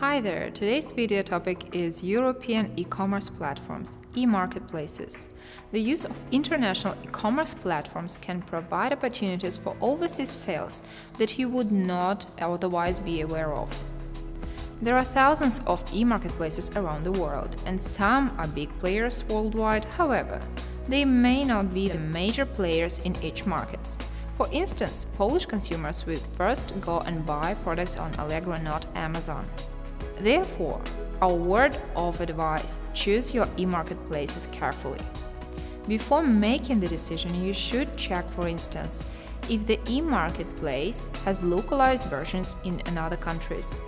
Hi there, today's video topic is European e-commerce platforms, e-marketplaces. The use of international e-commerce platforms can provide opportunities for overseas sales that you would not otherwise be aware of. There are thousands of e-marketplaces around the world, and some are big players worldwide, however, they may not be the major players in each market. For instance, Polish consumers will first go and buy products on Allegro, not Amazon. Therefore, our word of advice choose your e marketplaces carefully. Before making the decision, you should check, for instance, if the e marketplace has localized versions in another countries,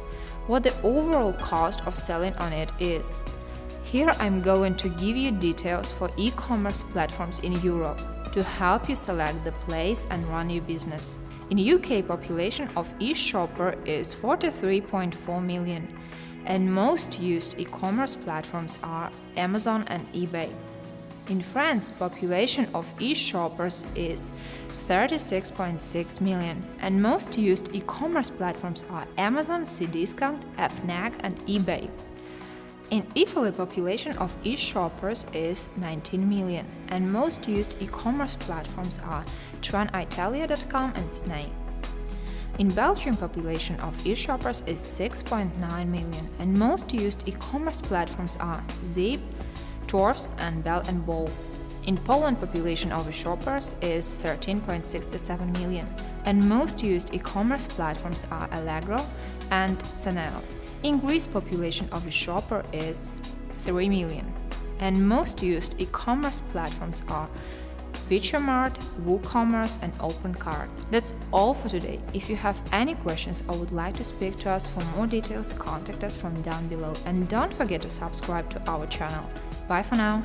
what the overall cost of selling on it is. Here I'm going to give you details for e commerce platforms in Europe to help you select the place and run your business. In UK, population of e-shopper is 43.4 million, and most used e-commerce platforms are Amazon and eBay. In France, population of e-shoppers is 36.6 million, and most used e-commerce platforms are Amazon, Cdiscount, Fnac, and eBay. In Italy, population of e-shoppers is 19 million, and most used e-commerce platforms are trenitalia.com and Snai. In Belgium, population of e-shoppers is 6.9 million, and most used e-commerce platforms are Zip, Torfs, and Bel and Bo. In Poland, population of e-shoppers is 13.67 million, and most used e-commerce platforms are Allegro and Ceneo. In Greece, population of a shopper is 3 million, and most used e-commerce platforms are VirtueMart, WooCommerce and OpenCart. That's all for today. If you have any questions or would like to speak to us for more details, contact us from down below and don't forget to subscribe to our channel. Bye for now!